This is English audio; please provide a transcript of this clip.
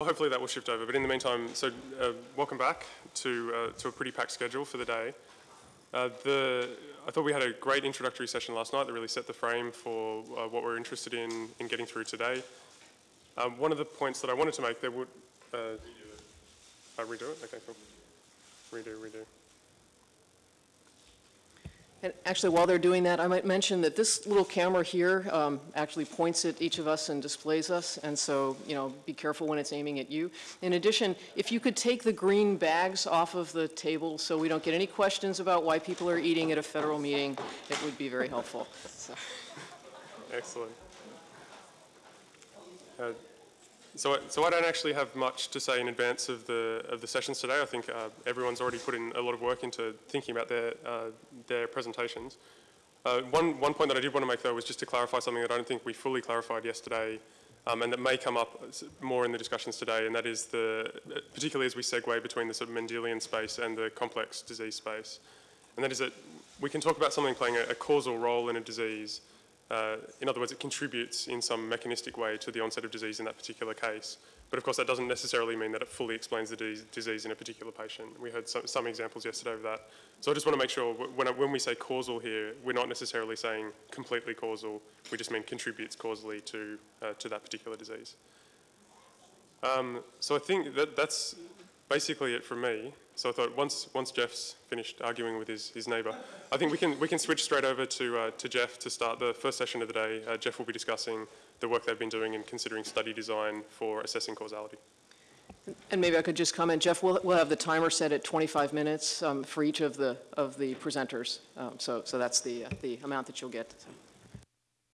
Hopefully that will shift over. But in the meantime, so uh, welcome back to, uh, to a pretty packed schedule for the day. Uh, the, I thought we had a great introductory session last night that really set the frame for uh, what we're interested in, in getting through today. Um, one of the points that I wanted to make, there would... Uh, uh, redo it? Okay, cool. Redo, redo. And actually, while they're doing that, I might mention that this little camera here um, actually points at each of us and displays us, and so, you know, be careful when it's aiming at you. In addition, if you could take the green bags off of the table so we don't get any questions about why people are eating at a federal meeting, it would be very helpful. So. Excellent. Uh, so, I- so I don't actually have much to say in advance of the of the sessions today. I think uh, everyone's already put in a lot of work into thinking about their uh, their presentations. Uh, one one point that I did want to make though was just to clarify something that I don't think we fully clarified yesterday, um, and that may come up more in the discussions today, and that is the particularly as we segue between the sort of Mendelian space and the complex disease space, and that is that we can talk about something playing a, a causal role in a disease. Uh, in other words, it contributes in some mechanistic way to the onset of disease in that particular case. But of course, that doesn't necessarily mean that it fully explains the dis- disease in a particular patient. We heard some, some examples yesterday of that. So I just want to make sure when, when we say causal here, we're not necessarily saying completely causal. We just mean contributes causally to, uh, to that particular disease. Um, so I think that that's basically it from me. So I thought once once Jeff's finished arguing with his, his neighbour, I think we can we can switch straight over to uh, to Jeff to start the first session of the day. Uh, Jeff will be discussing the work they've been doing in considering study design for assessing causality. And maybe I could just comment, Jeff, we'll, we'll have the timer set at 25 minutes um, for each of the, of the presenters. Um, So, so that's the, uh, the amount that you'll get. So.